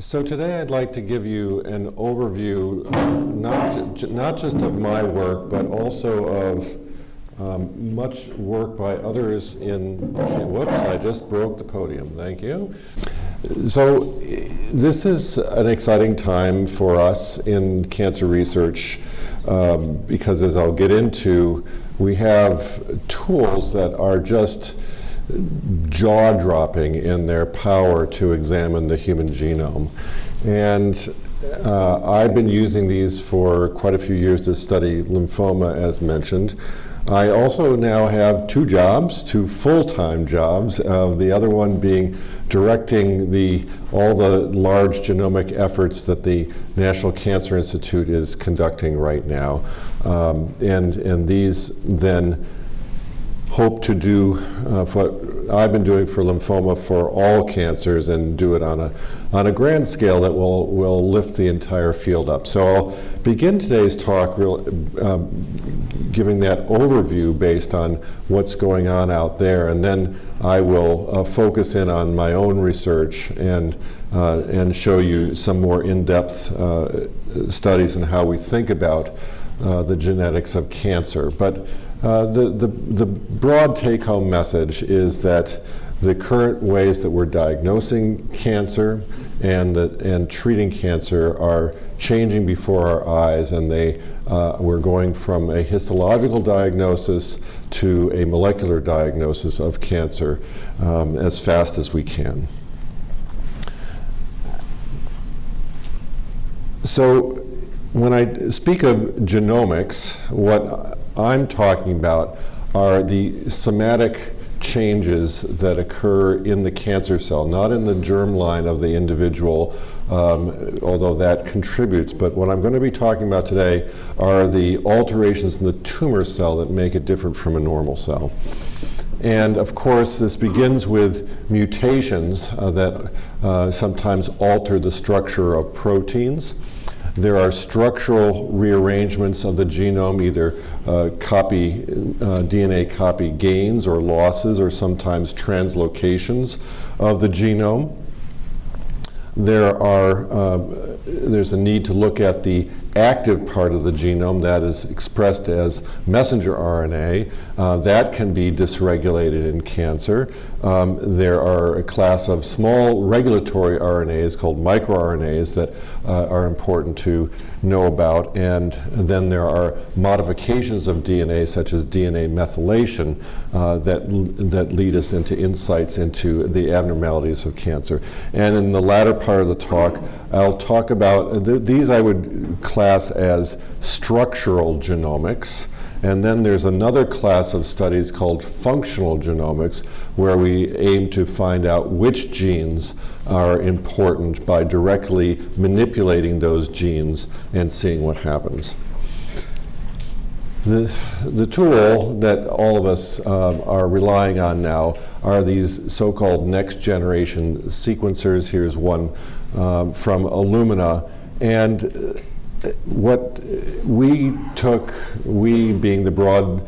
So today I'd like to give you an overview, not, not just of my work, but also of um, much work by others in, whoops, I just broke the podium, thank you. So this is an exciting time for us in cancer research um, because as I'll get into, we have tools that are just jaw-dropping in their power to examine the human genome. And uh, I've been using these for quite a few years to study lymphoma, as mentioned. I also now have two jobs, two full-time jobs, uh, the other one being directing the, all the large genomic efforts that the National Cancer Institute is conducting right now. Um, and, and these then hope to do uh, what I've been doing for lymphoma for all cancers and do it on a, on a grand scale that will, will lift the entire field up. So I'll begin today's talk real, um, giving that overview based on what's going on out there and then I will uh, focus in on my own research and, uh, and show you some more in-depth uh, studies and how we think about uh, the genetics of cancer. But uh, the, the, the broad take-home message is that the current ways that we're diagnosing cancer and, the, and treating cancer are changing before our eyes and they, uh, we're going from a histological diagnosis to a molecular diagnosis of cancer um, as fast as we can. So when I speak of genomics, what I'm talking about are the somatic changes that occur in the cancer cell, not in the germline of the individual, um, although that contributes. But what I'm going to be talking about today are the alterations in the tumor cell that make it different from a normal cell. And of course, this begins with mutations uh, that uh, sometimes alter the structure of proteins. There are structural rearrangements of the genome, either uh, copy, uh, DNA copy gains or losses, or sometimes translocations of the genome. There are, uh, there's a need to look at the active part of the genome that is expressed as messenger RNA. Uh, that can be dysregulated in cancer. Um, there are a class of small regulatory RNAs called microRNAs that uh, are important to know about. And then there are modifications of DNA, such as DNA methylation, uh, that, that lead us into insights into the abnormalities of cancer. And in the latter part of the talk, I'll talk about, th these I would class as structural genomics. And then there's another class of studies called functional genomics, where we aim to find out which genes are important by directly manipulating those genes and seeing what happens. The, the tool that all of us um, are relying on now are these so-called next generation sequencers. Here's one um, from Illumina. And what we took, we being the broad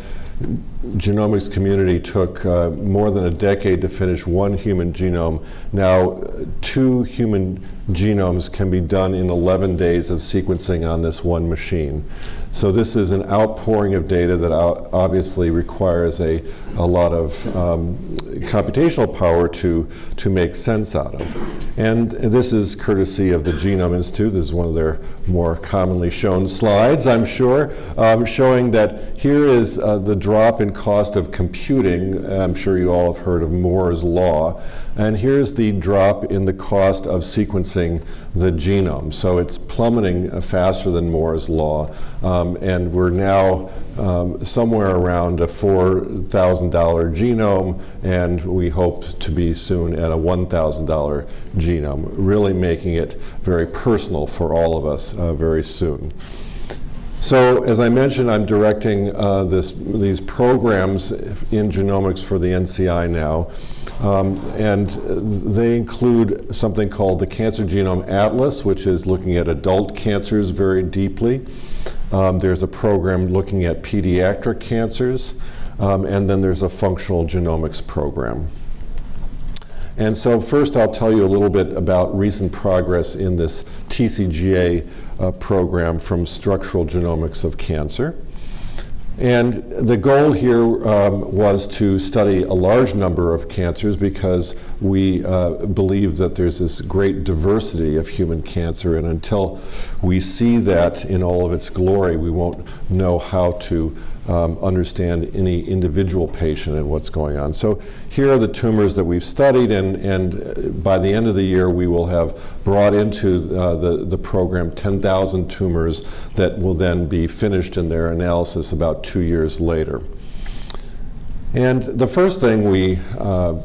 genomics community took uh, more than a decade to finish one human genome. Now, two human genomes can be done in 11 days of sequencing on this one machine. So this is an outpouring of data that obviously requires a, a lot of um, computational power to, to make sense out of. And this is courtesy of the Genome Institute. This is one of their more commonly shown slides, I'm sure, um, showing that here is uh, the drop in cost of computing. I'm sure you all have heard of Moore's Law. And here's the drop in the cost of sequencing the genome. So it's plummeting uh, faster than Moore's Law. Um, and we're now um, somewhere around a $4,000 genome, and we hope to be soon at a $1,000 genome, really making it very personal for all of us uh, very soon. So as I mentioned, I'm directing uh, this, these programs in genomics for the NCI now. Um, and they include something called the Cancer Genome Atlas, which is looking at adult cancers very deeply. Um, there's a program looking at pediatric cancers. Um, and then there's a functional genomics program. And so first I'll tell you a little bit about recent progress in this TCGA uh, program from structural genomics of cancer. And the goal here um, was to study a large number of cancers because we uh, believe that there's this great diversity of human cancer, and until we see that in all of its glory, we won't know how to um, understand any individual patient and what's going on. So here are the tumors that we've studied, and, and by the end of the year, we will have brought into uh, the, the program 10,000 tumors that will then be finished in their analysis about two years later. And the first thing we uh,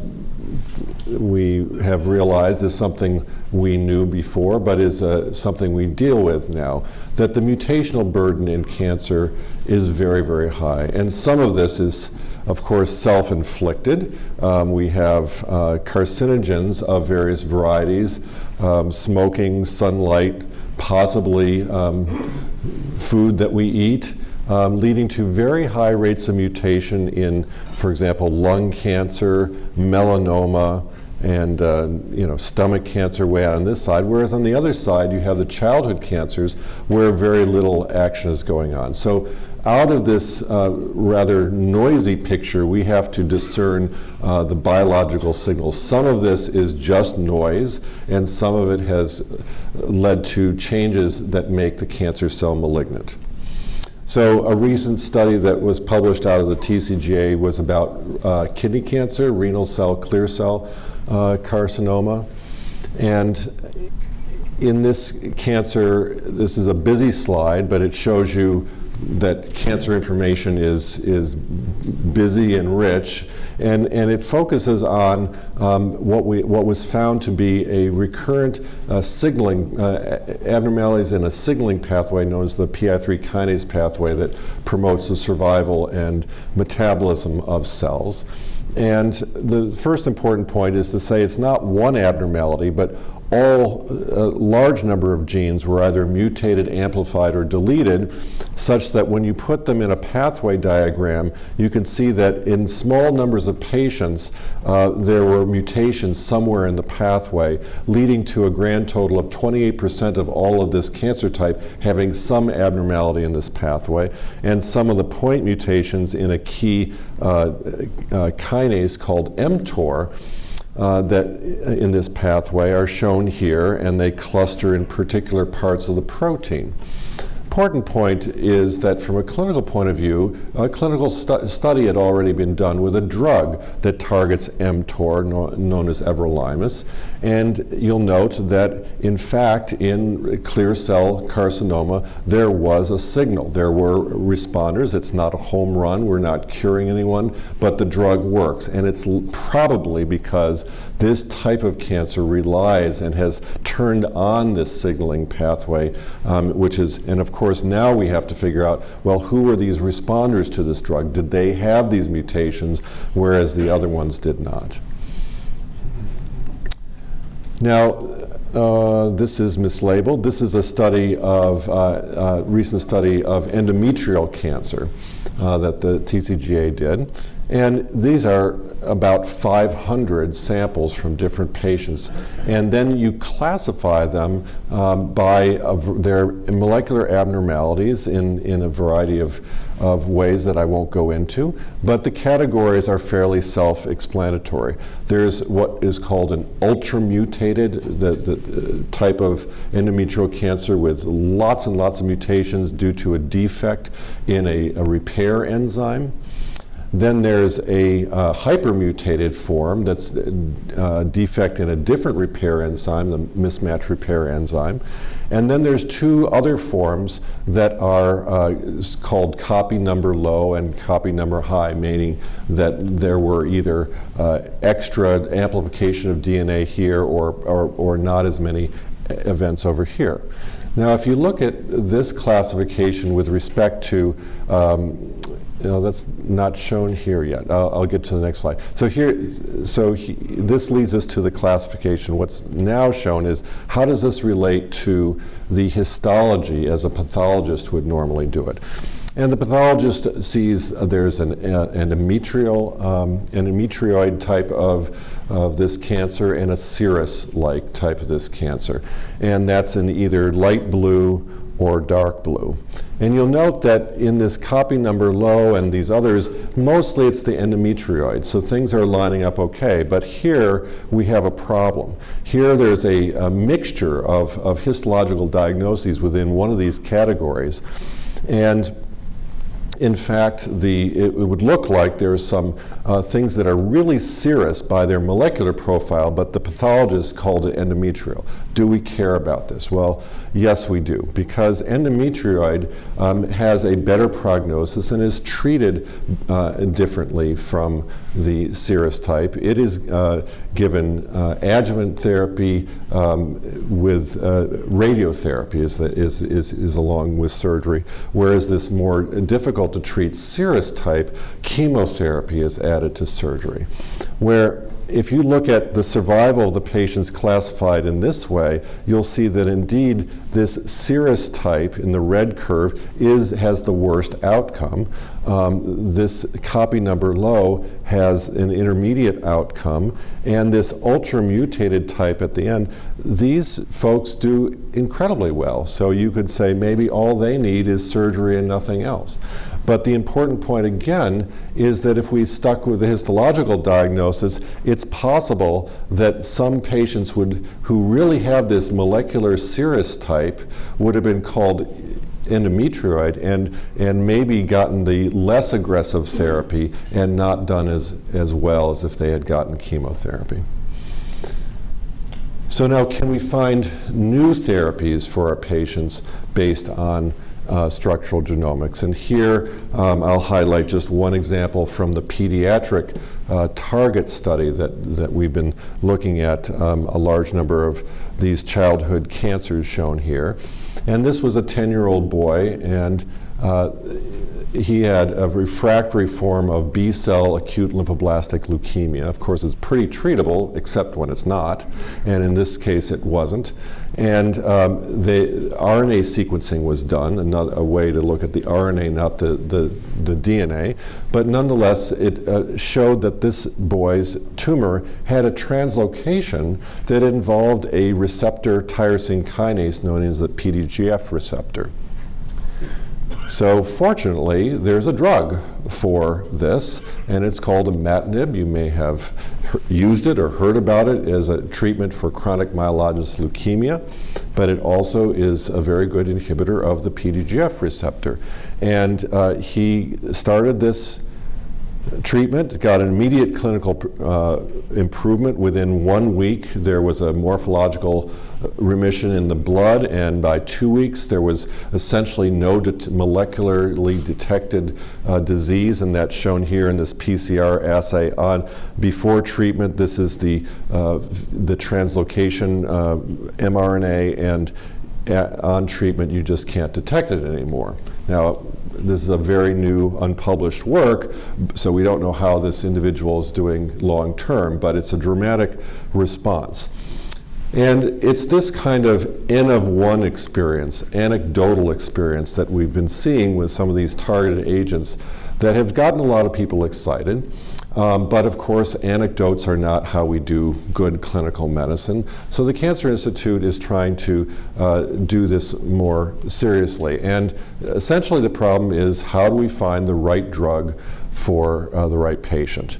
we have realized is something we knew before, but is uh, something we deal with now, that the mutational burden in cancer is very, very high. And some of this is, of course, self-inflicted. Um, we have uh, carcinogens of various varieties, um, smoking, sunlight, possibly um, food that we eat, um, leading to very high rates of mutation in, for example, lung cancer, melanoma, and uh, you know stomach cancer way out on this side, whereas on the other side you have the childhood cancers where very little action is going on. So out of this uh, rather noisy picture, we have to discern uh, the biological signals. Some of this is just noise, and some of it has led to changes that make the cancer cell malignant. So a recent study that was published out of the TCGA was about uh, kidney cancer, renal cell clear cell carcinoma. And in this cancer, this is a busy slide, but it shows you that cancer information is, is busy and rich, and, and it focuses on um, what, we, what was found to be a recurrent uh, signaling, uh, abnormalities in a signaling pathway known as the PI3 kinase pathway that promotes the survival and metabolism of cells. And the first important point is to say it's not one abnormality, but all a large number of genes were either mutated, amplified, or deleted, such that when you put them in a pathway diagram, you can see that in small numbers of patients, uh, there were mutations somewhere in the pathway, leading to a grand total of 28% of all of this cancer type having some abnormality in this pathway, and some of the point mutations in a key uh, uh, kinase called mTOR uh, that in this pathway are shown here, and they cluster in particular parts of the protein important point is that from a clinical point of view, a clinical stu study had already been done with a drug that targets mTOR, no known as everolimus. And you'll note that, in fact, in clear cell carcinoma, there was a signal. There were responders. It's not a home run. We're not curing anyone, but the drug works. And it's probably because this type of cancer relies and has turned on this signaling pathway, um, which is, and of course, course, now we have to figure out, well, who were these responders to this drug? Did they have these mutations, whereas the other ones did not? Now, uh, this is mislabeled. This is a study of, uh, uh, recent study of endometrial cancer uh, that the TCGA did. And these are about 500 samples from different patients. And then you classify them um, by their molecular abnormalities in, in a variety of, of ways that I won't go into. But the categories are fairly self-explanatory. There's what is called an ultramutated the, the, type of endometrial cancer with lots and lots of mutations due to a defect in a, a repair enzyme. Then there's a uh, hypermutated form that's a uh, defect in a different repair enzyme, the mismatch repair enzyme. And then there's two other forms that are uh, called copy number low and copy number high, meaning that there were either uh, extra amplification of DNA here or, or, or not as many events over here. Now, if you look at this classification with respect to um, you know, that's not shown here yet. I'll, I'll, get to the next slide. So here, so he, this leads us to the classification. What's now shown is how does this relate to the histology as a pathologist would normally do it. And the pathologist sees there's an uh, endometrial, um, endometrioid type of, of this cancer and a serous-like type of this cancer. And that's in either light blue or dark blue. And you'll note that in this copy number low and these others, mostly it's the endometrioid, so things are lining up okay. But here we have a problem. Here there's a, a mixture of, of histological diagnoses within one of these categories. And in fact, the, it, would look like there are some uh, things that are really serous by their molecular profile, but the pathologist called it endometrial. Do we care about this? Well, yes, we do, because endometrioid um, has a better prognosis and is treated uh, differently from the serous type. It is uh, given uh, adjuvant therapy um, with uh, radiotherapy is, the, is, is, is along with surgery, whereas this more difficult to treat serous type, chemotherapy is added to surgery. Where if you look at the survival of the patients classified in this way, you'll see that indeed this serous type in the red curve is, has the worst outcome. Um, this copy number low has an intermediate outcome, and this ultra mutated type at the end, these folks do incredibly well. So you could say maybe all they need is surgery and nothing else. But the important point again is that if we stuck with the histological diagnosis, it's possible that some patients would, who really have this molecular serous type would have been called endometrioid and, and maybe gotten the less aggressive therapy and not done as, as well as if they had gotten chemotherapy. So now can we find new therapies for our patients based on uh, structural genomics. And here um, I'll highlight just one example from the pediatric uh, target study that, that we've been looking at um, a large number of these childhood cancers shown here. And this was a 10-year-old boy and uh, he had a refractory form of B-cell acute lymphoblastic leukemia. Of course, it's pretty treatable, except when it's not, and in this case, it wasn't. And um, the RNA sequencing was done, another a way to look at the RNA, not the, the, the DNA. But nonetheless, it uh, showed that this boy's tumor had a translocation that involved a receptor tyrosine kinase known as the PDGF receptor. So fortunately, there's a drug for this, and it's called imatinib. You may have used it or heard about it as a treatment for chronic myelogenous leukemia, but it also is a very good inhibitor of the PDGF receptor. And uh, he started this treatment, got an immediate clinical uh, improvement within one week. There was a morphological remission in the blood, and by two weeks there was essentially no molecularly detected uh, disease, and that's shown here in this PCR assay on before treatment. This is the uh, the translocation uh, mRNA, and on treatment you just can't detect it anymore. Now, this is a very new unpublished work, so we don't know how this individual is doing long term, but it's a dramatic response. And it's this kind of N of one experience, anecdotal experience that we've been seeing with some of these targeted agents that have gotten a lot of people excited. Um, but of course, anecdotes are not how we do good clinical medicine. So the Cancer Institute is trying to uh, do this more seriously. And essentially the problem is how do we find the right drug for uh, the right patient?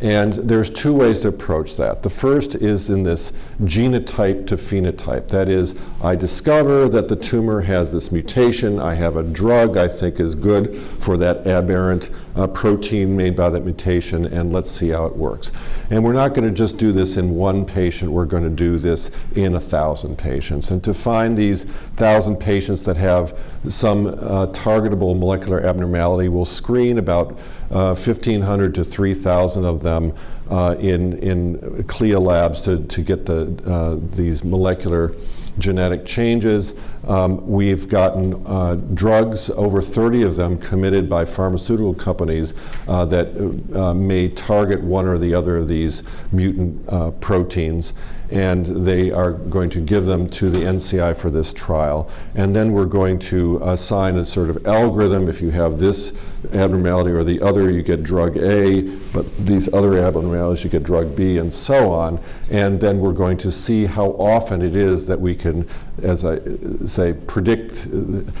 And there's two ways to approach that. The first is in this genotype to phenotype. That is, I discover that the tumor has this mutation. I have a drug I think is good for that aberrant uh, protein made by that mutation, and let's see how it works. And we're not going to just do this in one patient. We're going to do this in a thousand patients. And to find these thousand patients that have some uh, targetable molecular abnormality, we'll screen about uh, 1,500 to 3,000 of them uh, in, in CLIA labs to, to get the, uh, these molecular genetic changes. Um, we've gotten uh, drugs, over 30 of them, committed by pharmaceutical companies uh, that uh, may target one or the other of these mutant uh, proteins and they are going to give them to the NCI for this trial. And then we're going to assign a sort of algorithm. If you have this abnormality or the other, you get drug A, but these other abnormalities, you get drug B, and so on. And then we're going to see how often it is that we can, as I say, predict,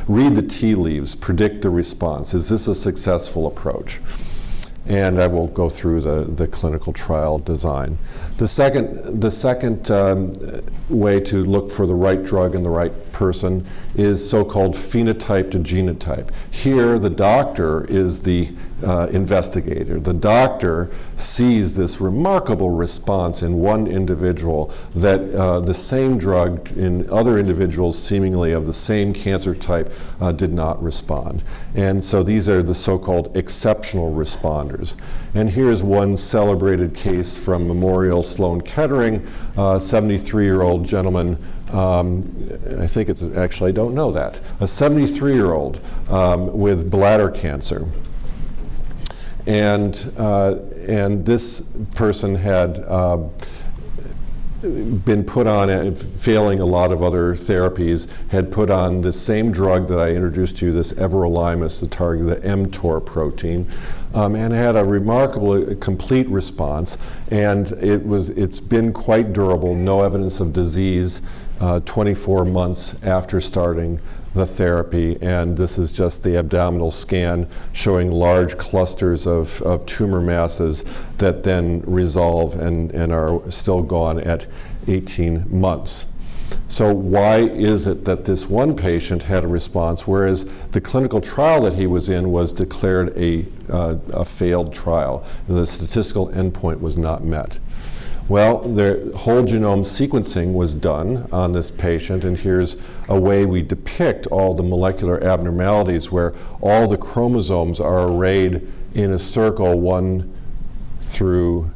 read the tea leaves, predict the response. Is this a successful approach? and I will go through the, the clinical trial design. The second, the second um, way to look for the right drug in the right person is so-called phenotype to genotype. Here, the doctor is the uh, investigator. The doctor sees this remarkable response in one individual that uh, the same drug in other individuals seemingly of the same cancer type uh, did not respond. And so these are the so-called exceptional responders. And here's one celebrated case from Memorial Sloan Kettering, 73-year-old gentleman um, I think it's actually, I don't know that, a 73 year old um, with bladder cancer. And, uh, and this person had uh, been put on, failing a lot of other therapies, had put on the same drug that I introduced to you, this everolimus, the target, the mTOR protein, um, and had a remarkable, uh, complete response. And it was, it's been quite durable, no evidence of disease uh, 24 months after starting the therapy. And this is just the abdominal scan showing large clusters of, of tumor masses that then resolve and, and are still gone at 18 months. So why is it that this one patient had a response, whereas the clinical trial that he was in was declared a, uh, a failed trial? And the statistical endpoint was not met. Well, the whole genome sequencing was done on this patient, and here's a way we depict all the molecular abnormalities where all the chromosomes are arrayed in a circle, 1 through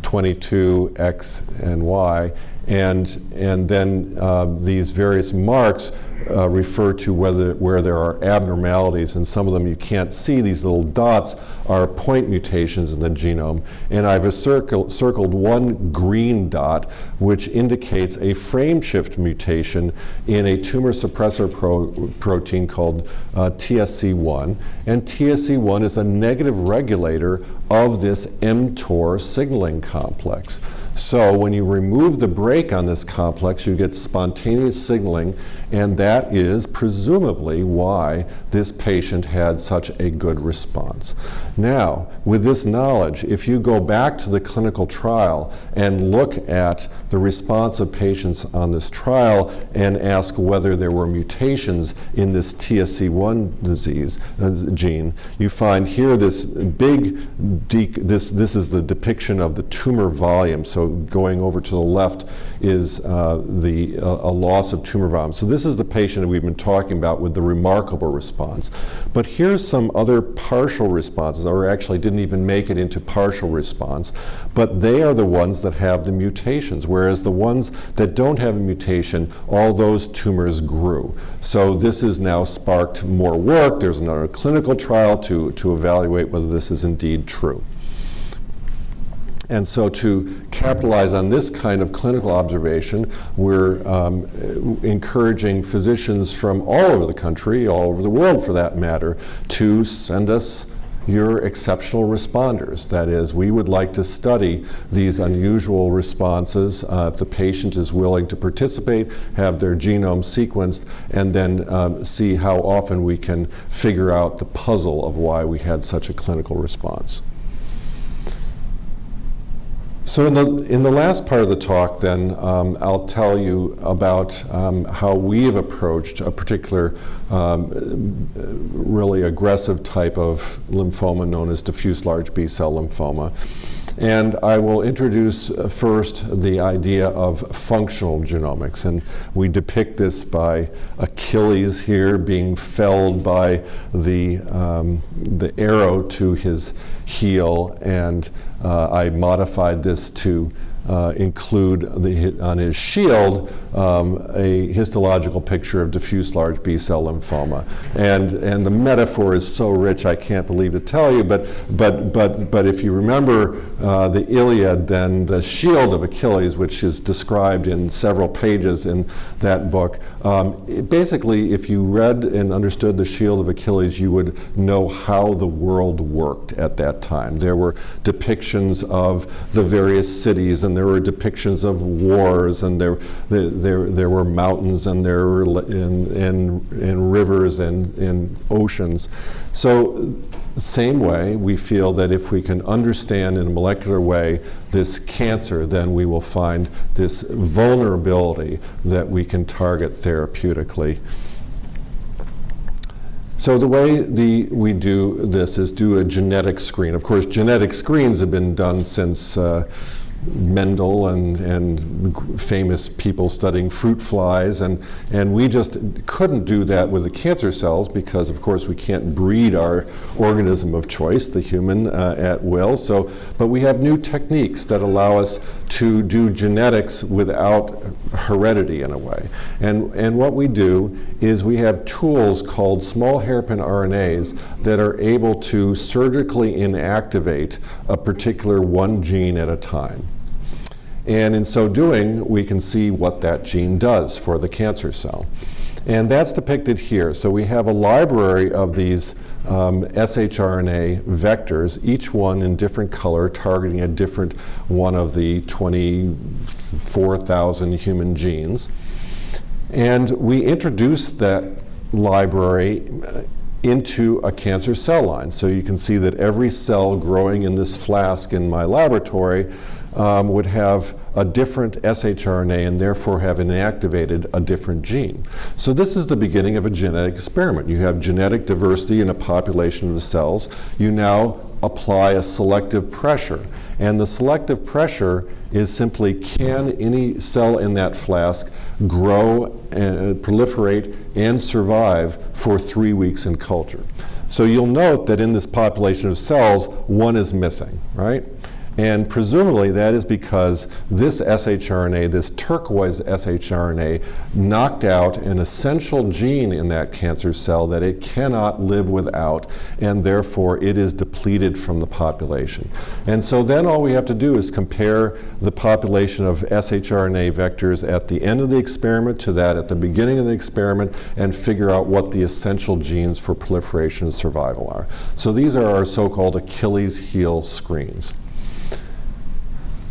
22, X and Y, and, and then uh, these various marks uh, refer to whether, where there are abnormalities, and some of them you can't see. These little dots are point mutations in the genome. And I've circle, circled one green dot, which indicates a frame shift mutation in a tumor suppressor pro protein called uh, TSC1. And TSC1 is a negative regulator of this mTOR signaling complex. So when you remove the brake on this complex, you get spontaneous signaling, and that is presumably why this patient had such a good response. Now, with this knowledge, if you go back to the clinical trial and look at the response of patients on this trial and ask whether there were mutations in this TSC1 disease uh, gene, you find here this big, this, this is the depiction of the tumor volume. So going over to the left is uh, the, uh, a loss of tumor volume. So this is the patient we've been talking about with the remarkable response. But here's some other partial responses, or actually didn't even make it into partial response, but they are the ones that have the mutations, whereas the ones that don't have a mutation, all those tumors grew. So this has now sparked more work. There's another clinical trial to, to evaluate whether this is indeed true. And so to capitalize on this kind of clinical observation, we're um, encouraging physicians from all over the country, all over the world for that matter, to send us your exceptional responders. That is, we would like to study these unusual responses uh, if the patient is willing to participate, have their genome sequenced, and then um, see how often we can figure out the puzzle of why we had such a clinical response. So in the, in the last part of the talk then, um, I'll tell you about um, how we have approached a particular um, really aggressive type of lymphoma known as diffuse large B-cell lymphoma. And I will introduce uh, first the idea of functional genomics. And we depict this by Achilles here being felled by the, um, the arrow to his heel. And Uh, I modified this to uh, include the, on his shield um, a histological picture of diffuse large B-cell lymphoma. And, and the metaphor is so rich I can't believe to tell you, but, but, but, but if you remember uh, the Iliad, then the shield of Achilles, which is described in several pages in that book, um, basically if you read and understood the shield of Achilles, you would know how the world worked at that time. There were depictions of the various cities, and there were depictions of wars, and there, there, there, were mountains, and there were and, and, and rivers and, and oceans. So same way, we feel that if we can understand in a molecular way this cancer, then we will find this vulnerability that we can target therapeutically. So the way the, we do this is do a genetic screen. Of course, genetic screens have been done since uh, Mendel and, and famous people studying fruit flies, and, and we just couldn't do that with the cancer cells because, of course, we can't breed our organism of choice, the human, uh, at will. So, but we have new techniques that allow us to do genetics without heredity in a way. And, and what we do is we have tools called small hairpin RNAs that are able to surgically inactivate a particular one gene at a time. And in so doing, we can see what that gene does for the cancer cell. And that's depicted here. So we have a library of these um, shRNA vectors, each one in different color, targeting a different one of the 24,000 human genes. And we introduce that library uh, into a cancer cell line. So you can see that every cell growing in this flask in my laboratory um, would have a different shRNA and therefore have inactivated a different gene. So this is the beginning of a genetic experiment. You have genetic diversity in a population of the cells. You now apply a selective pressure. And the selective pressure is simply can any cell in that flask grow, and proliferate, and survive for three weeks in culture. So you'll note that in this population of cells, one is missing, right? And presumably that is because this shRNA, this turquoise shRNA, knocked out an essential gene in that cancer cell that it cannot live without, and therefore it is depleted from the population. And so then all we have to do is compare the population of shRNA vectors at the end of the experiment to that at the beginning of the experiment and figure out what the essential genes for proliferation and survival are. So these are our so-called Achilles heel screens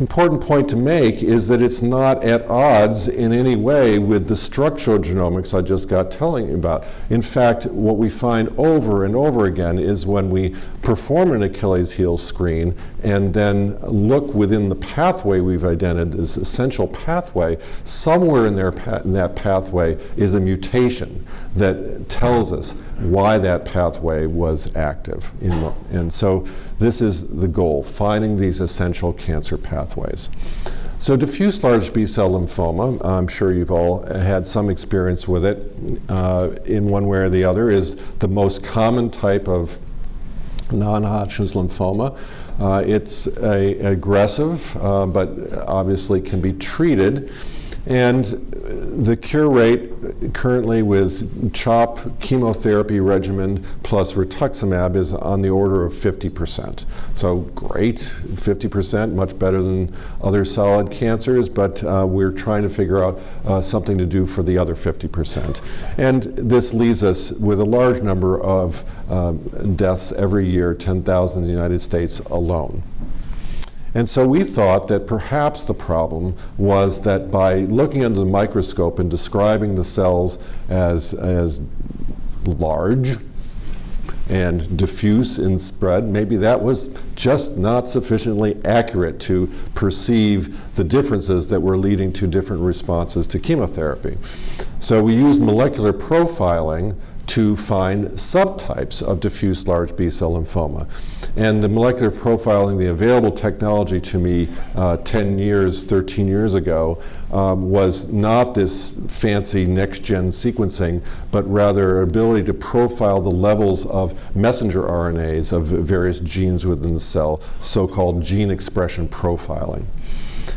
important point to make is that it's not at odds in any way with the structural genomics I just got telling you about. In fact, what we find over and over again is when we perform an Achilles heel screen and then look within the pathway we've identified, this essential pathway, somewhere in, there, in that pathway is a mutation that tells us why that pathway was active. The, and so this is the goal, finding these essential cancer pathways. So diffuse large B-cell lymphoma, I'm sure you've all had some experience with it uh, in one way or the other, is the most common type of non-Hodgkin's lymphoma. Uh, it's a, aggressive, uh, but obviously can be treated. And the cure rate currently with CHOP chemotherapy regimen plus rituximab is on the order of 50%. So great, 50%, much better than other solid cancers, but uh, we're trying to figure out uh, something to do for the other 50%. And this leaves us with a large number of uh, deaths every year, 10,000 in the United States alone. And so we thought that perhaps the problem was that by looking under the microscope and describing the cells as, as large and diffuse in spread, maybe that was just not sufficiently accurate to perceive the differences that were leading to different responses to chemotherapy. So we used molecular profiling to find subtypes of diffuse large B-cell lymphoma. And the molecular profiling, the available technology to me uh, 10 years, 13 years ago, um, was not this fancy next-gen sequencing, but rather ability to profile the levels of messenger RNAs of various genes within the cell, so-called gene expression profiling.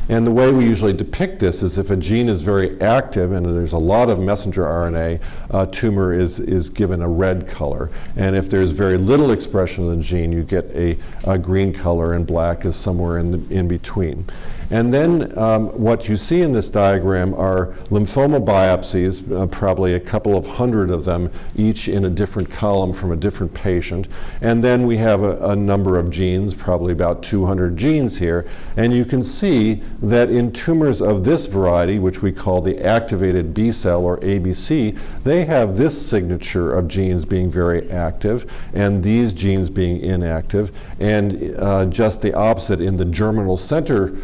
And the way we usually depict this is if a gene is very active and there's a lot of messenger RNA, a tumor is, is given a red color. And if there's very little expression of the gene, you get a, a green color and black is somewhere in, the, in between. And then um, what you see in this diagram are lymphoma biopsies, uh, probably a couple of hundred of them, each in a different column from a different patient. And then we have a, a number of genes, probably about 200 genes here. And you can see that in tumors of this variety, which we call the activated B cell or ABC, they have this signature of genes being very active and these genes being inactive. And uh, just the opposite in the germinal center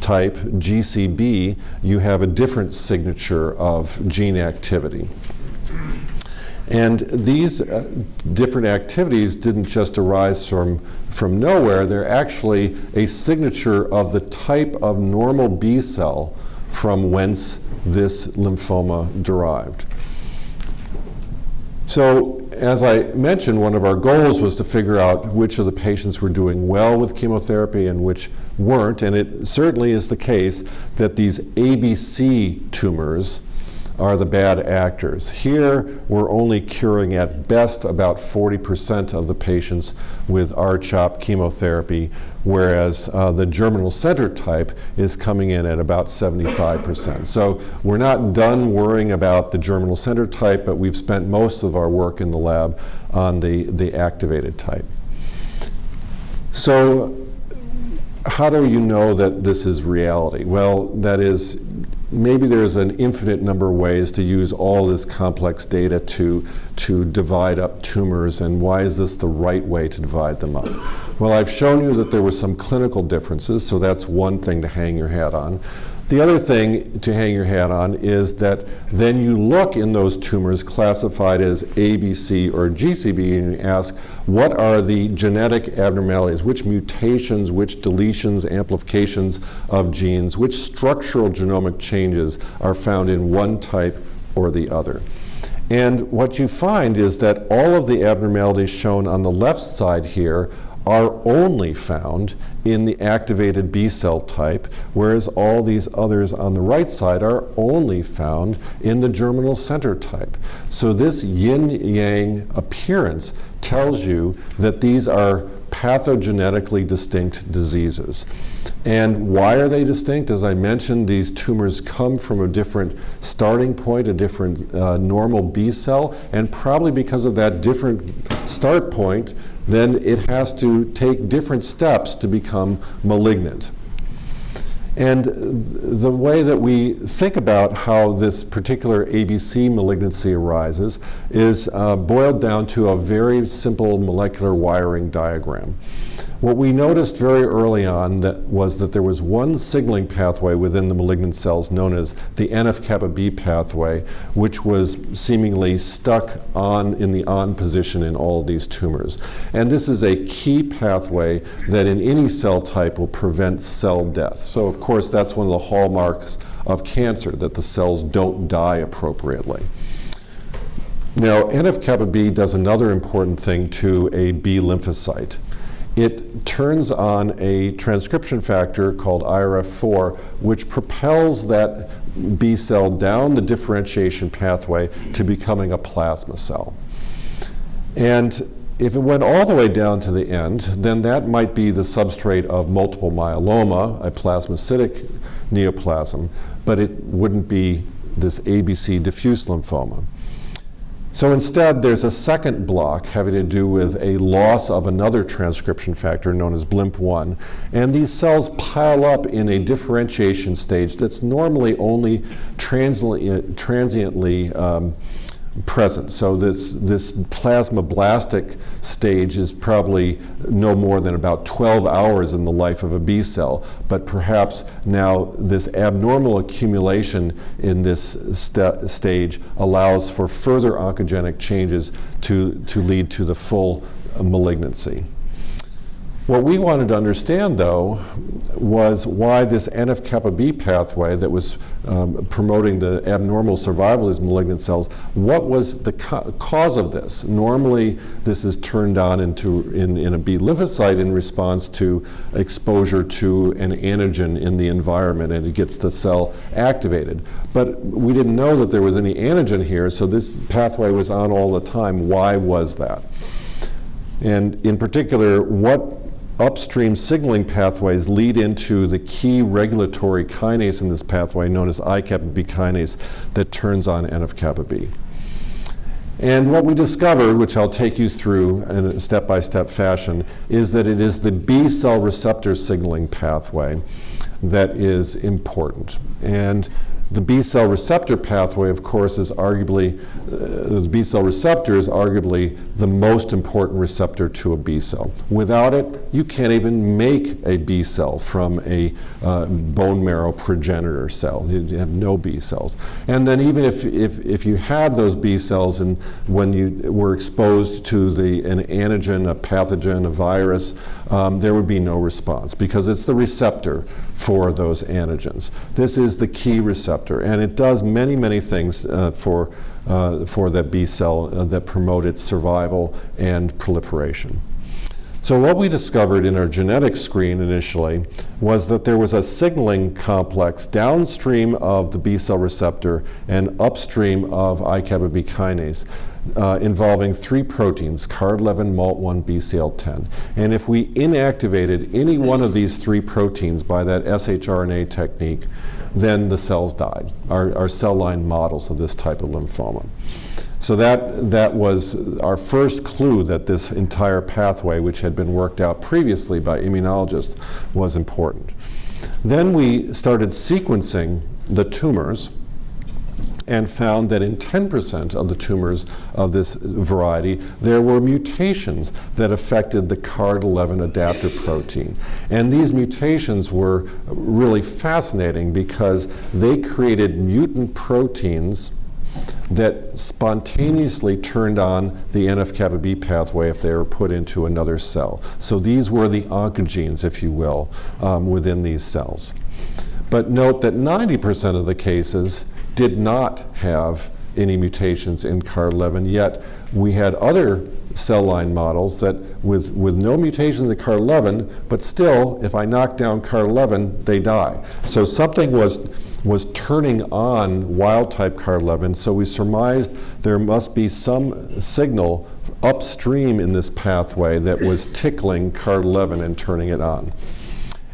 type, GCB, you have a different signature of gene activity. And these uh, different activities didn't just arise from, from nowhere, they're actually a signature of the type of normal B cell from whence this lymphoma derived. So as I mentioned, one of our goals was to figure out which of the patients were doing well with chemotherapy and which weren't, and it certainly is the case that these ABC tumors are the bad actors. Here, we're only curing at best about 40% of the patients with R-CHOP chemotherapy, whereas uh, the germinal center type is coming in at about 75%. So we're not done worrying about the germinal center type, but we've spent most of our work in the lab on the, the activated type. So how do you know that this is reality? Well, that is maybe there's an infinite number of ways to use all this complex data to, to divide up tumors, and why is this the right way to divide them up? Well, I've shown you that there were some clinical differences, so that's one thing to hang your hat on. The other thing to hang your hat on is that then you look in those tumors classified as ABC or GCB and you ask, what are the genetic abnormalities, which mutations, which deletions, amplifications of genes, which structural genomic changes are found in one type or the other. And what you find is that all of the abnormalities shown on the left side here are only found in the activated B cell type, whereas all these others on the right side are only found in the germinal center type. So this yin-yang appearance tells you that these are pathogenetically distinct diseases. And why are they distinct? As I mentioned, these tumors come from a different starting point, a different uh, normal B cell, and probably because of that different start point, then it has to take different steps to become malignant. And the way that we think about how this particular ABC malignancy arises is uh, boiled down to a very simple molecular wiring diagram. What we noticed very early on that was that there was one signaling pathway within the malignant cells known as the NF-kappa B pathway, which was seemingly stuck on in the on position in all of these tumors. And this is a key pathway that in any cell type will prevent cell death. So of course that's one of the hallmarks of cancer, that the cells don't die appropriately. Now, NF-kappa B does another important thing to a B lymphocyte it turns on a transcription factor called IRF4, which propels that B cell down the differentiation pathway to becoming a plasma cell. And if it went all the way down to the end, then that might be the substrate of multiple myeloma, a plasmacytic neoplasm, but it wouldn't be this ABC diffuse lymphoma. So instead, there's a second block having to do with a loss of another transcription factor known as BLIMP1. And these cells pile up in a differentiation stage that's normally only transiently, um, present. So this, this plasmablastic stage is probably no more than about 12 hours in the life of a B cell, but perhaps now this abnormal accumulation in this st stage allows for further oncogenic changes to, to lead to the full malignancy. What we wanted to understand, though, was why this NF-kappa B pathway that was um, promoting the abnormal survival of these malignant cells, what was the ca cause of this? Normally, this is turned on into in, in a B lymphocyte in response to exposure to an antigen in the environment, and it gets the cell activated. But we didn't know that there was any antigen here, so this pathway was on all the time. Why was that? And in particular, what upstream signaling pathways lead into the key regulatory kinase in this pathway known as I-kappa B kinase that turns on NF-kappa B. And what we discovered, which I'll take you through in a step-by-step -step fashion, is that it is the B cell receptor signaling pathway that is important. And the B cell receptor pathway, of course, is arguably, uh, the B cell receptor is arguably the most important receptor to a B cell. Without it, you can't even make a B cell from a uh, bone marrow progenitor cell. You have no B cells. And then even if, if, if you had those B cells and when you were exposed to the, an antigen, a pathogen, a virus, um, there would be no response because it's the receptor for those antigens. This is the key receptor and it does many, many things uh, for, uh, for that B cell uh, that promote its survival and proliferation. So what we discovered in our genetic screen initially was that there was a signaling complex downstream of the B cell receptor and upstream of I-kappa B kinase uh, involving three proteins, CARD11, MALT1, BCL10. And if we inactivated any one of these three proteins by that shRNA technique, then the cells died, our, our cell line models of this type of lymphoma. So that, that was our first clue that this entire pathway, which had been worked out previously by immunologists, was important. Then we started sequencing the tumors and found that in 10% of the tumors of this variety, there were mutations that affected the CARD11 adapter protein. And these mutations were really fascinating because they created mutant proteins that spontaneously turned on the NF-kappa B pathway if they were put into another cell. So these were the oncogenes, if you will, um, within these cells. But note that 90% of the cases did not have any mutations in CARD11, yet we had other cell line models that with, with no mutations in CARD11, but still, if I knock down CARD11, they die. So something was, was turning on wild type CARD11, so we surmised there must be some signal upstream in this pathway that was tickling CARD11 and turning it on.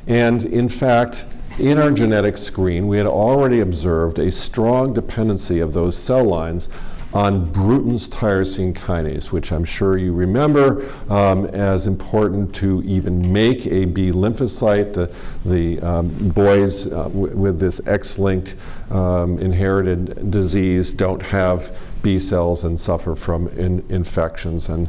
And in fact, in our genetic screen, we had already observed a strong dependency of those cell lines on Bruton's tyrosine kinase, which I'm sure you remember um, as important to even make a B lymphocyte. The, the um, boys uh, with this X-linked um, inherited disease don't have B cells and suffer from in infections. And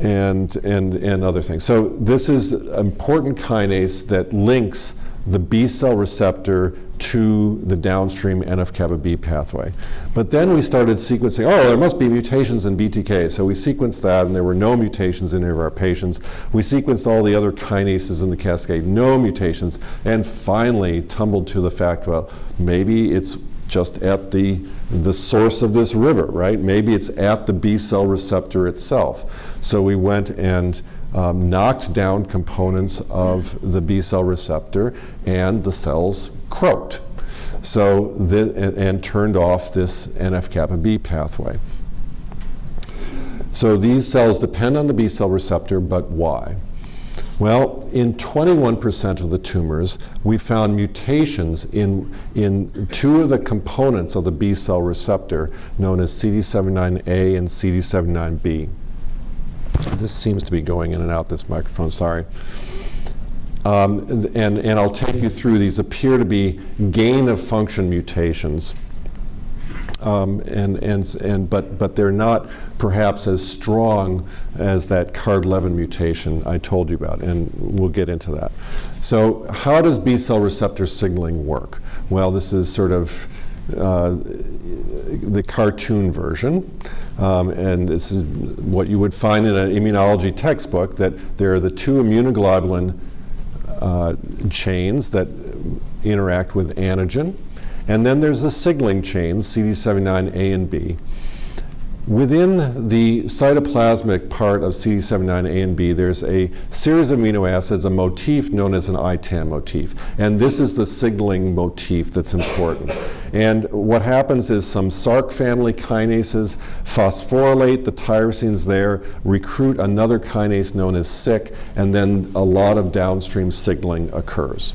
and, and, and other things. So this is an important kinase that links the B cell receptor to the downstream NF-kappa B pathway. But then we started sequencing, oh, there must be mutations in BTK. So we sequenced that, and there were no mutations in any of our patients. We sequenced all the other kinases in the cascade, no mutations, and finally tumbled to the fact, well, maybe it's just at the, the source of this river, right? Maybe it's at the B cell receptor itself. So we went and um, knocked down components of the B cell receptor and the cells croaked. So the, and, and turned off this NF-kappa B pathway. So these cells depend on the B cell receptor, but why? Well, in 21% of the tumors, we found mutations in, in two of the components of the B cell receptor, known as CD79A and CD79B. This seems to be going in and out, this microphone, sorry. Um, and, and I'll take you through these appear to be gain of function mutations. Um, and, and, and, but, but they're not perhaps as strong as that CARD11 mutation I told you about, and we'll get into that. So how does B cell receptor signaling work? Well, this is sort of uh, the cartoon version. Um, and this is what you would find in an immunology textbook, that there are the two immunoglobulin uh, chains that interact with antigen. And then there's the signaling chains, CD79A and B. Within the cytoplasmic part of CD79A and B, there's a series of amino acids, a motif known as an ITAM motif. And this is the signaling motif that's important. And what happens is some Src family kinases phosphorylate the tyrosines there, recruit another kinase known as Syk, and then a lot of downstream signaling occurs.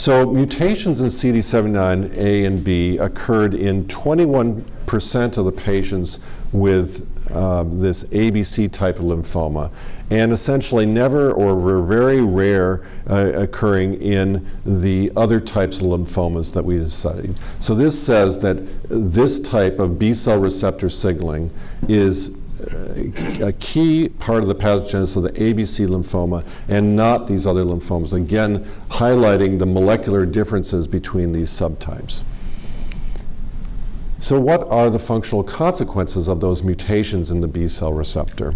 So mutations in CD79A and B occurred in 21 percent of the patients with uh, this ABC type of lymphoma, and essentially never or were very rare uh, occurring in the other types of lymphomas that we studied. So this says that this type of B cell receptor signaling is a key part of the pathogenesis of the ABC lymphoma and not these other lymphomas, again highlighting the molecular differences between these subtypes. So what are the functional consequences of those mutations in the B cell receptor?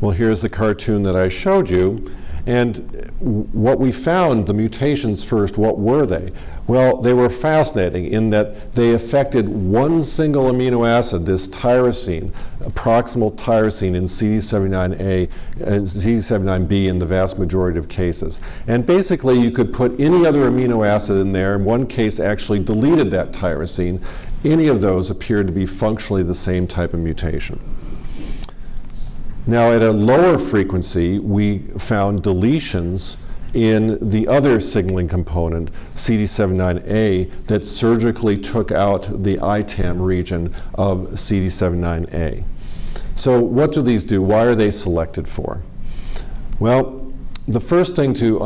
Well, here's the cartoon that I showed you. And what we found, the mutations first, what were they? Well, they were fascinating in that they affected one single amino acid, this tyrosine, a proximal tyrosine in CD79A and CD79B in the vast majority of cases. And basically, you could put any other amino acid in there. In one case, actually deleted that tyrosine. Any of those appeared to be functionally the same type of mutation. Now, at a lower frequency, we found deletions in the other signaling component, CD79A, that surgically took out the ITAM region of CD79A. So what do these do? Why are they selected for? Well, the first thing to